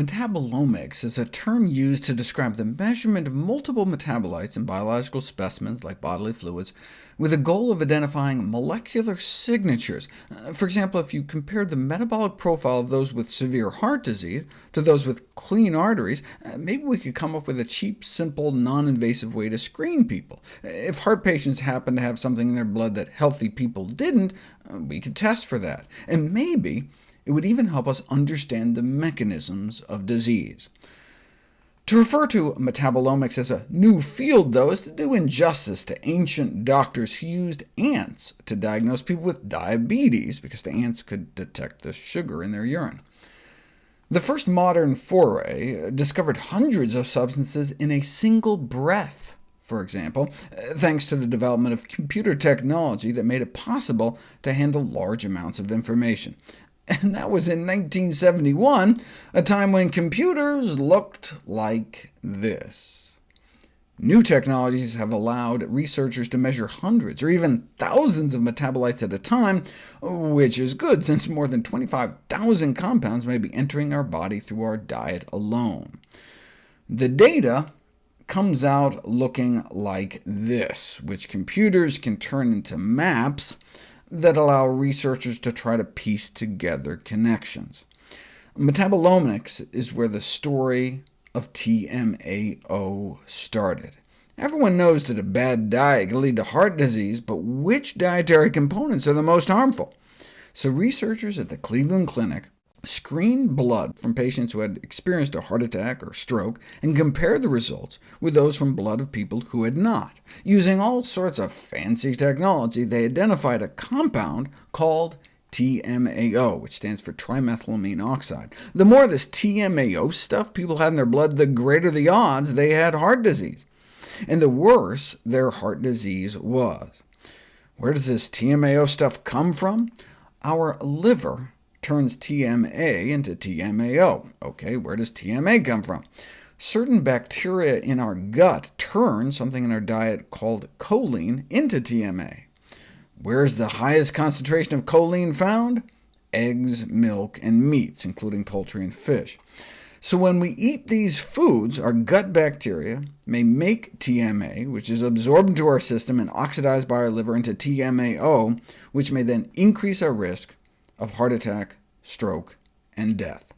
Metabolomics is a term used to describe the measurement of multiple metabolites in biological specimens, like bodily fluids, with the goal of identifying molecular signatures. Uh, for example, if you compared the metabolic profile of those with severe heart disease to those with clean arteries, uh, maybe we could come up with a cheap, simple, non-invasive way to screen people. If heart patients happen to have something in their blood that healthy people didn't, uh, we could test for that. And maybe it would even help us understand the mechanisms of disease. To refer to metabolomics as a new field, though, is to do injustice to ancient doctors who used ants to diagnose people with diabetes, because the ants could detect the sugar in their urine. The first modern foray uh, discovered hundreds of substances in a single breath, for example, uh, thanks to the development of computer technology that made it possible to handle large amounts of information. And that was in 1971, a time when computers looked like this. New technologies have allowed researchers to measure hundreds or even thousands of metabolites at a time, which is good, since more than 25,000 compounds may be entering our body through our diet alone. The data comes out looking like this, which computers can turn into maps that allow researchers to try to piece together connections. Metabolomics is where the story of TMAO started. Everyone knows that a bad diet can lead to heart disease, but which dietary components are the most harmful? So researchers at the Cleveland Clinic screened blood from patients who had experienced a heart attack or stroke, and compared the results with those from blood of people who had not. Using all sorts of fancy technology, they identified a compound called TMAO, which stands for trimethylamine oxide. The more this TMAO stuff people had in their blood, the greater the odds they had heart disease, and the worse their heart disease was. Where does this TMAO stuff come from? Our liver turns TMA into TMAO. OK, where does TMA come from? Certain bacteria in our gut turn something in our diet called choline into TMA. Where's the highest concentration of choline found? Eggs, milk, and meats, including poultry and fish. So when we eat these foods, our gut bacteria may make TMA, which is absorbed into our system and oxidized by our liver into TMAO, which may then increase our risk of heart attack, stroke, and death.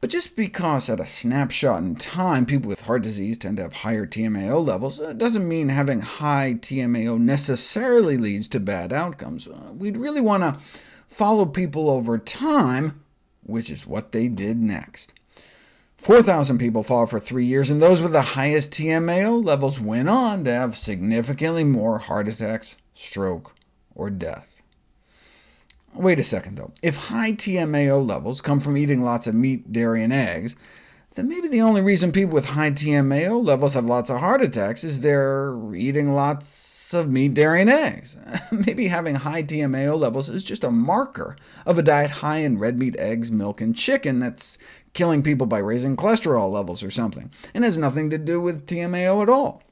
But just because at a snapshot in time people with heart disease tend to have higher TMAO levels, uh, doesn't mean having high TMAO necessarily leads to bad outcomes. Uh, we'd really want to follow people over time, which is what they did next. 4,000 people followed for three years, and those with the highest TMAO levels went on to have significantly more heart attacks, stroke, or death. Wait a second, though. If high TMAO levels come from eating lots of meat, dairy, and eggs, then maybe the only reason people with high TMAO levels have lots of heart attacks is they're eating lots of meat, dairy, and eggs. maybe having high TMAO levels is just a marker of a diet high in red meat, eggs, milk, and chicken that's killing people by raising cholesterol levels or something, and has nothing to do with TMAO at all.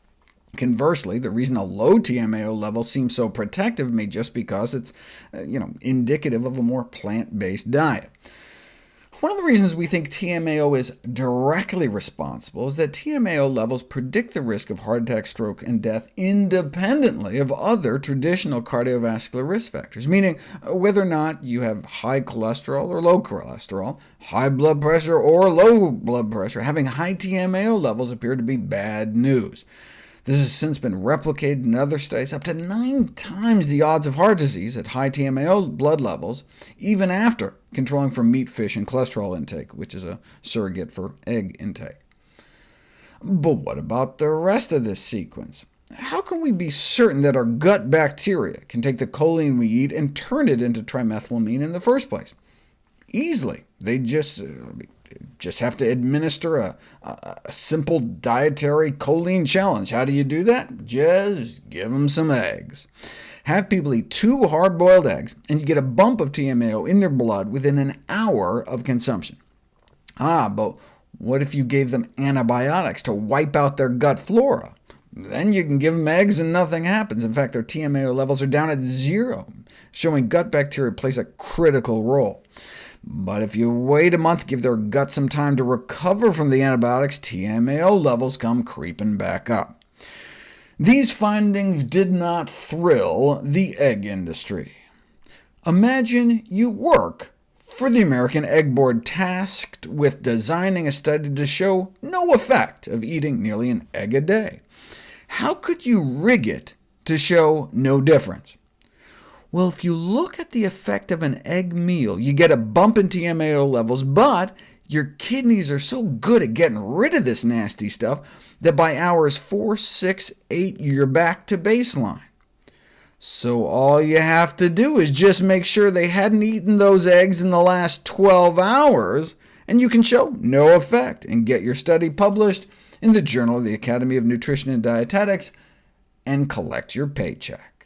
Conversely, the reason a low TMAO level seems so protective may just because it's uh, you know, indicative of a more plant-based diet. One of the reasons we think TMAO is directly responsible is that TMAO levels predict the risk of heart attack, stroke, and death independently of other traditional cardiovascular risk factors, meaning uh, whether or not you have high cholesterol or low cholesterol, high blood pressure or low blood pressure, having high TMAO levels appear to be bad news. This has since been replicated in other studies, up to nine times the odds of heart disease at high TMAO blood levels, even after controlling for meat, fish, and cholesterol intake, which is a surrogate for egg intake. But what about the rest of this sequence? How can we be certain that our gut bacteria can take the choline we eat and turn it into trimethylamine in the first place? Easily. They just uh, just have to administer a, a, simple dietary choline challenge. How do you do that? Just give them some eggs. Have people eat two hard-boiled eggs, and you get a bump of TMAO in their blood within an hour of consumption. Ah, but what if you gave them antibiotics to wipe out their gut flora? Then you can give them eggs and nothing happens. In fact, their TMAO levels are down at zero, showing gut bacteria plays a critical role. But if you wait a month, give their gut some time to recover from the antibiotics, TMAO levels come creeping back up. These findings did not thrill the egg industry. Imagine you work for the American Egg Board, tasked with designing a study to show no effect of eating nearly an egg a day. How could you rig it to show no difference? Well, if you look at the effect of an egg meal, you get a bump in TMAO levels, but your kidneys are so good at getting rid of this nasty stuff that by hours 4, 6, 8, you're back to baseline. So all you have to do is just make sure they hadn't eaten those eggs in the last 12 hours, and you can show no effect, and get your study published in the Journal of the Academy of Nutrition and Dietetics, and collect your paycheck.